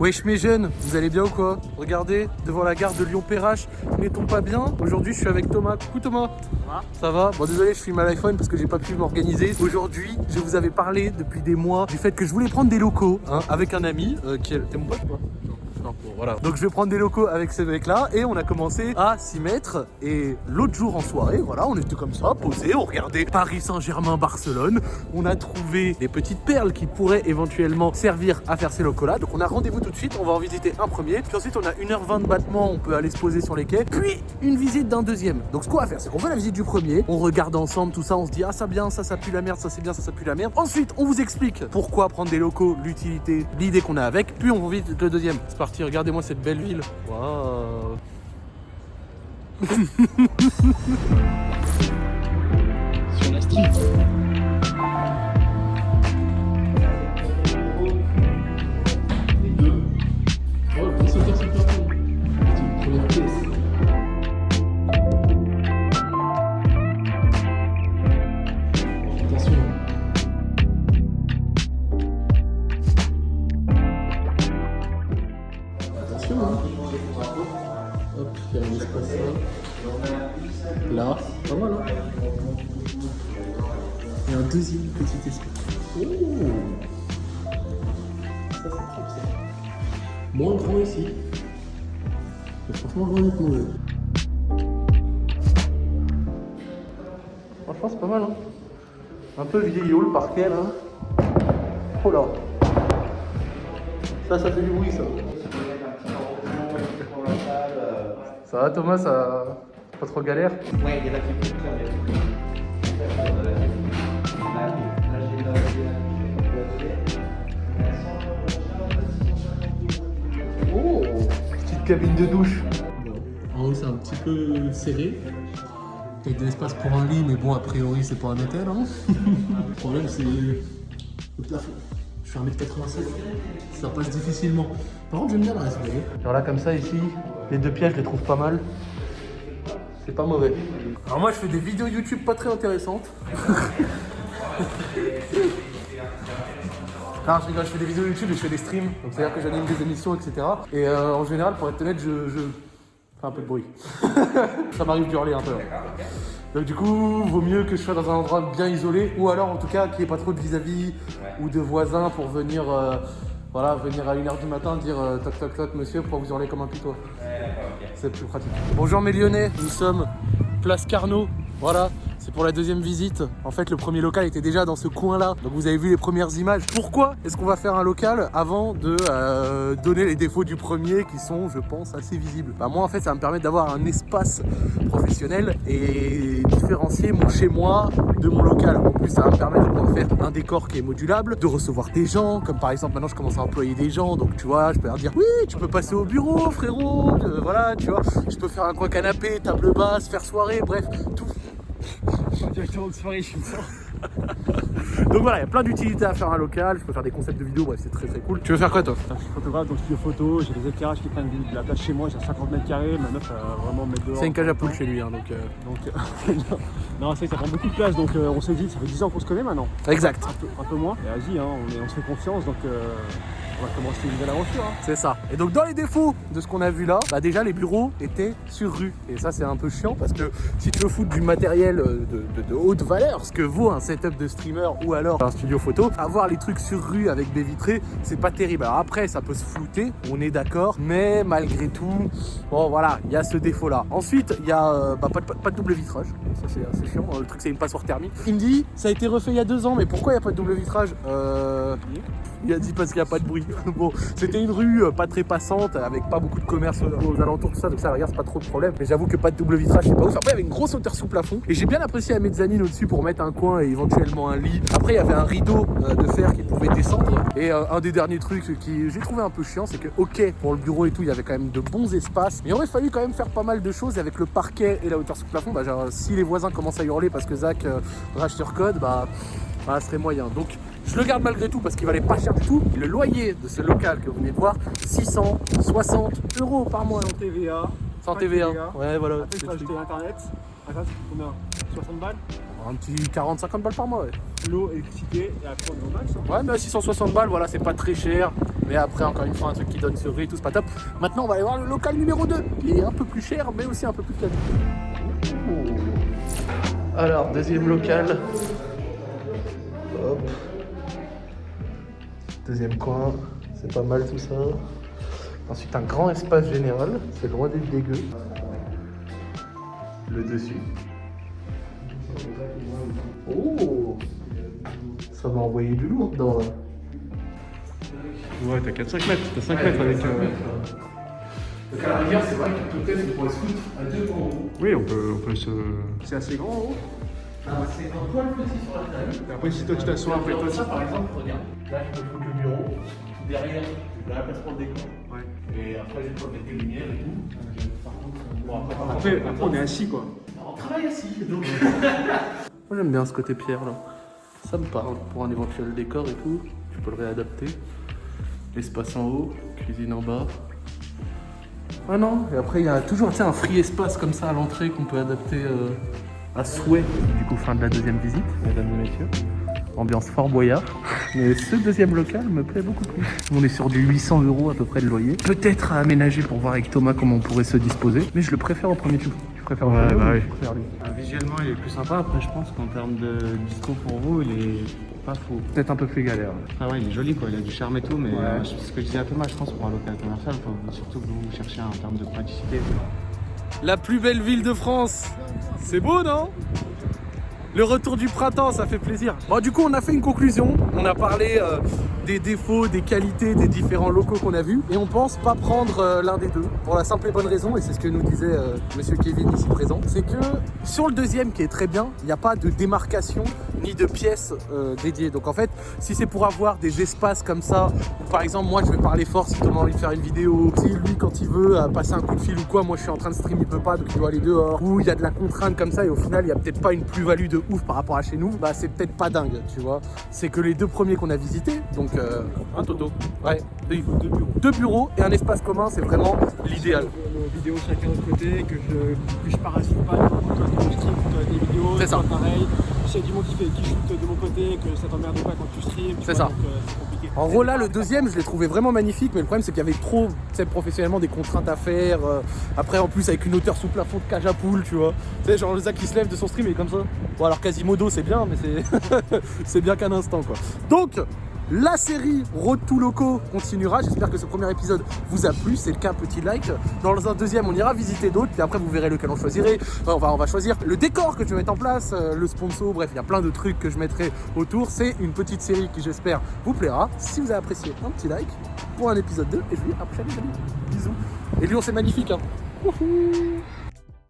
Wesh mes jeunes, vous allez bien ou quoi? Regardez, devant la gare de Lyon-Perrache, n'est-on pas bien. Aujourd'hui je suis avec Thomas. Coucou Thomas. Ça va Ça va? Bon désolé, je filme à l'iPhone parce que j'ai pas pu m'organiser. Aujourd'hui, je vous avais parlé depuis des mois du fait que je voulais prendre des locaux hein, avec un ami euh, qui est... T'es mon pote ou pas Donc je vais prendre des locaux avec ce mec là et on a commencé à s'y mettre. Et l'autre jour en soirée, voilà, on était comme ça, posé, on regardait Paris Saint-Germain, Barcelone, on a trouvé des petites perles qui pourraient éventuellement servir à faire ces locaux là. Donc on a rendez-vous tout de suite, on va en visiter un premier, puis ensuite on a 1h20 de battement, on peut aller se poser sur les quais, puis une visite d'un deuxième. Donc ce qu'on va faire, c'est qu'on fait la visite du premier, on regarde ensemble tout ça, on se dit ah ça bien, ça ça pue la merde, ça c'est bien, ça ça pue la merde. Ensuite, on vous explique pourquoi prendre des locaux, l'utilité, l'idée qu'on a avec, puis on vous visite le deuxième. C'est parti regardez-moi cette belle ville. Hein. Hop, il là. Là, pas mal, hein. Et un deuxième petit espace. Ça, c'est trop. Moins grand ici. Franchement, loin d'être mauvais. Franchement, c'est pas mal. Hein un peu vieillot le parquet là. Oh là Ça, ça fait du bruit ça. Ça va Thomas, ça pas trop galère Ouais, il y a la qui Oh Petite cabine de douche. En haut, c'est un petit peu serré. Il y a de l'espace pour un lit, mais bon, a priori, c'est pas un hôtel. Hein. le problème, c'est le plafond. Je suis 1m87, ça passe difficilement. Par contre, j'aime bien la respect. Genre là comme ça ici, les deux pièges je les trouve pas mal. C'est pas mauvais. Alors moi je fais des vidéos YouTube pas très intéressantes. Non, je rigole, je fais des vidéos YouTube et je fais des streams, donc c'est-à-dire que j'anime des émissions, etc. Et euh, en général, pour être honnête, je, je fais un peu de bruit. Ça m'arrive de hurler un peu. Donc du coup, vaut mieux que je sois dans un endroit bien isolé, ou alors en tout cas qu'il n'y ait pas trop de vis-à-vis ou de voisins pour venir, euh, voilà, venir à 1h du matin dire euh, toc toc toc monsieur, pourquoi vous hurlez comme un putois C'est plus pratique. Bonjour mes Lyonnais, nous sommes place Carnot, voilà. C'est pour la deuxième visite. En fait, le premier local était déjà dans ce coin-là. Donc vous avez vu les premières images. Pourquoi est-ce qu'on va faire un local avant de euh, donner les défauts du premier qui sont, je pense, assez visibles? Bah, Moi, en fait, ça va me permettre d'avoir un espace professionnel et différencier mon chez-moi de mon local. En plus, ça va me permettre de faire un décor qui est modulable, de recevoir des gens. Comme par exemple, maintenant, je commence à employer des gens. Donc, tu vois, je peux leur dire, oui, tu peux passer au bureau, frérot. Euh, voilà, tu vois. Je peux faire un coin canapé, table basse, faire soirée, bref, tout De soirée, je suis. Donc voilà, il y a plein d'utilités à faire un local, je peux faire des concepts de vidéos, bref, c'est très très cool. Tu veux faire quoi toi Je suis photographe dans le studio photo, j'ai des éclairages qui prennent de la place chez moi, j'ai 50 mètres carrés, ma meuf va vraiment me mettre dehors. C'est une cage à poules chez lui, hein, donc... euh, Donc, euh, non, c'est vrai que ça prend beaucoup de place, donc euh, on s'est dit, ça fait 10 ans qu'on se connaît maintenant. Exact, Un peu, un peu moins. Et vas-y, hein, on, est- on se fait confiance, donc euh, on va commencer une nouvelle aventure. hein. c'est ça. Et donc dans les défauts de ce qu'on a vu là, bah déjà les bureaux étaient sur rue. Et ça c'est un peu chiant parce que si tu veux foutre du matériel euh, de, de- de haute valeur, ce que vaut un setup de streamer ou alors un studio photo, avoir les trucs sur rue avec des vitrées, c'est pas terrible. Alors après ça peut se flouter, on est d'accord, mais malgré tout, bon voilà, il y a ce défaut là. Ensuite, il y a euh, bah, pas, de, pas de double vitrage, ça c'est assez chiant, le truc c'est une passoire thermique. Il me dit, ça a été refait il y a deux ans, mais pourquoi il n'y a pas de double vitrage? Euh... Il a dit parce qu'il n'y a pas de bruit. bon, c'était une rue euh, pas très passante, avec pas beaucoup de commerce aux, alentours, tout ça, donc ça, regarde, c'est pas trop de problème. Mais j'avoue que pas de double vitrage, c'est pas ouf. Après, il y avait une grosse hauteur sous plafond, et j'ai bien apprécié la mezzanine au-dessus pour mettre un coin et éventuellement un lit. Après, il y avait un rideau euh, de fer qui pouvait descendre. Et euh, un des derniers trucs qui j'ai trouvé un peu chiant, c'est que, ok, pour le bureau et tout, il y avait quand même de bons espaces, mais il aurait fallu quand même faire pas mal de choses. Avec le parquet et la hauteur sous plafond, bah, si les voisins commencent à hurler parce que Zach euh, rage code, bah, bah, ça serait moyen. Donc, je le garde malgré tout parce qu'il valait pas cher du tout. Le loyer de ce local que vous venez de voir, 660 euros par mois. Sans TVA. Sans TVA. TVA. Ouais, voilà. Après, truc. acheter internet. Internet, c'est combien? 60 balles? Un petit 40-50 balles par mois, ouais. L'eau, électricité, et après on est au max. hein. Ouais, mais à 660 balles, voilà, c'est pas très cher. Mais après, encore une fois, un truc qui donne ce riz et tout, c'est pas top. Maintenant, on va aller voir le local numéro 2. Il est un peu plus cher, mais aussi un peu plus qualité. Alors, deuxième local. Deuxième coin, c'est pas mal tout ça. Ensuite, un grand espace général, c'est loin d'être dégueu. Le dessus. Oh Ça va envoyer du lourd dedans là. Ouais, t'as 4-5 mètres. T'as 5 mètres avec. euh, Donc à la rigueur, c'est vrai que peut-être on pourrait se foutre à deux en haut. Oui, on peut, on peut se. C'est assez grand en haut. Ah, c'est un poil petit sur la table. Et après, si toi tu t'assois après toi. ça, par exemple, regarde. Là, je peux foutre le bureau. Derrière, la place pour le décor. Ouais. Et après, je peux mettre des lumières et tout. Par contre, bon, après, Après, on est assis quoi. on travaille assis. Donc... Moi, j'aime bien ce côté pierre là. Ça me parle pour un éventuel décor et tout. Tu peux le réadapter. Espace en haut, cuisine en bas. Ah non, et après il y a toujours un free espace comme ça à l'entrée qu'on peut adapter euh, à souhait. Du coup, fin de la deuxième visite, mesdames et messieurs. Ambiance fort boyard. Mais ce deuxième local me plaît beaucoup plus. On est sur du 800 euros à peu près de loyer. Peut-être à aménager pour voir avec Thomas comment on pourrait se disposer. Mais je le préfère au premier tour. Tu préfères au Ouais, premier bah ou oui. tu préfères lui Ah, Visuellement, il est plus sympa. Après, je pense qu'en termes de disco pour vous, il est pas fou. Peut-être un peu plus galère. Ah ouais, il est joli, quoi. Il a du charme et tout, mais Ouais. euh, ce que je disais à Thomas, je pense pour un local commercial, faut surtout que vous cherchez en termes de praticité. La plus belle ville de France. C'est beau, non? Le retour du printemps, ça fait plaisir. Bon, du coup, on a fait une conclusion. On a parlé euh, des défauts, des qualités des différents locaux qu'on a vus. Et on pense pas prendre euh, l'un des deux. Pour la simple et bonne raison, et c'est ce que nous disait euh, Monsieur Kevin ici présent, c'est que sur le deuxième, qui est très bien, il n'y a pas de démarcation ni de pièces euh, dédiées. Donc en fait, si c'est pour avoir des espaces comme ça, par exemple, moi je vais parler fort si Thomas envie de faire une vidéo, si lui quand il veut passer un coup de fil ou quoi, moi je suis en train de stream, il peut pas, donc il doit aller dehors, ou il y a de la contrainte comme ça, et au final, il y a peut-être pas une plus-value de ouf par rapport à chez nous, bah c'est peut-être pas dingue, tu vois. C'est que les deux premiers qu'on a visités, donc euh, un toto, ouais, deux, deux bureaux. Deux bureaux et un espace commun, c'est vraiment l'idéal. Nos vidéos chacun de côté, que je, que je parasite pas. Toi, tu des vidéos. C'est ça. toi, pareil. S'il y a du monde qui, fait, qui shoot de mon côté, que ça t'emmerde pas quand tu streams. C'est ça. donc, euh. En gros là le deuxième je l'ai trouvé vraiment magnifique mais le problème c'est qu'il y avait trop tu sais, professionnellement des contraintes à faire euh, après en plus avec une hauteur sous plafond de cage à poule tu vois tu sais genre le Zach qui se lève de son stream et comme ça bon alors Quasimodo c'est bien mais c'est c'est bien qu'un instant quoi donc la série Road to Loco continuera. J'espère que ce premier épisode vous a plu. C'est le cas, petit like. Dans un deuxième, on ira visiter d'autres. Puis après, vous verrez lequel on choisirait. On, va, choisir le décor que je vais mettre en place, euh, le sponsor. Bref, il y a plein de trucs que je mettrai autour. C'est une petite série qui, j'espère, vous plaira. Si vous avez apprécié, un petit like pour un épisode 2. Et je vous dis à prochaine, les amis. Bisous. Et Lyon, c'est magnifique. Hein.